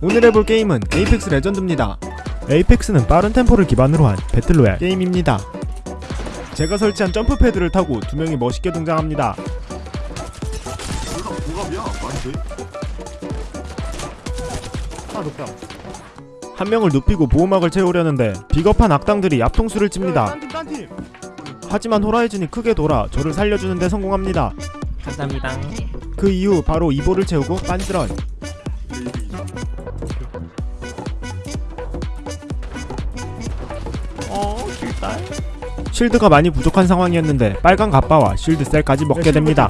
오늘 해볼 게임은 에이펙스 레전드입니다. 에이펙스는 빠른 템포를 기반으로 한 배틀로얄 게임입니다. 제가 설치한 점프 패드를 타고 두 명이 멋있게 등장합니다. 한 명을 눕히고 보호막을 채우려는데 비겁한 악당들이 앞통수를 칩니다. 하지만 호라이즌이 크게 돌아 저를 살려주는데 성공합니다. 감사합니다. 그 이후 바로 이보를 채우고 빤스런. 어, 길달. 쉴드가 많이 부족한 상황이었는데 빨간 갑바와 쉴드 셀까지 먹게 됩니다.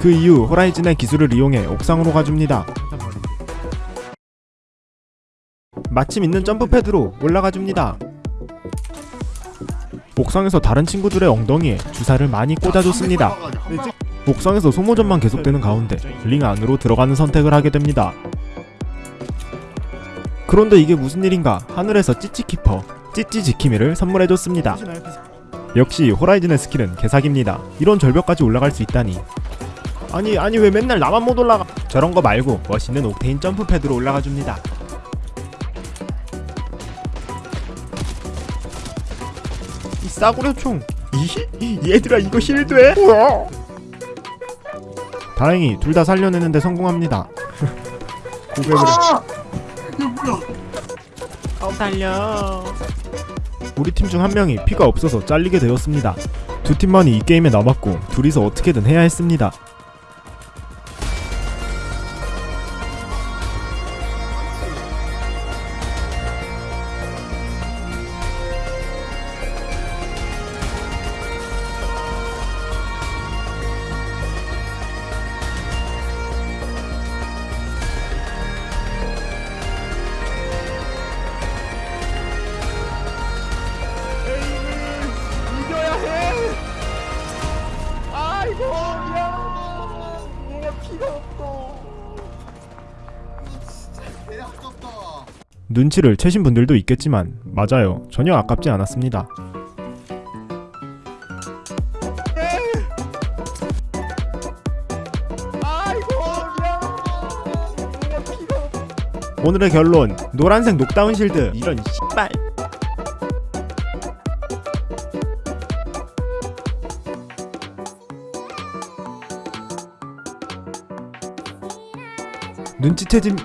그 이후 호라이즌의 기술을 이용해 옥상으로 가줍니다. 마침 있는 점프 패드로 올라가 줍니다. 옥상에서 다른 친구들의 엉덩이에 주사를 많이 꽂아줬습니다. 옥상에서 소모전만 계속되는 가운데 링 안으로 들어가는 선택을 하게 됩니다. 그런데 이게 무슨 일인가 하늘에서 찌찌키퍼 찌찌 지키미를 선물해줬습니다. 역시 호라이즌의 스킬은 개사기입니다. 이런 절벽까지 올라갈 수 있다니. 아니 아니 왜 맨날 나만 못 올라가? 저런 거 말고 멋있는 옥테인 점프 패드로 올라가 줍니다. 이 싸구려 총. 이 얘들아 이거? 뭐야? 다행히 둘 다 살려내는데 성공합니다. 고백을 해. 아! 이게 뭐야? 어, 달려. 우리 팀 중 한 명이 피가 없어서 잘리게 되었습니다. 두 팀만이 이 게임에 남았고 둘이서 어떻게든 해야 했습니다. 눈치를 채신 분들도 있겠지만 맞아요. 전혀 아깝지 않았습니다. 오늘의 결론 노란색 녹다운 실드 이런 씨발 눈치채짐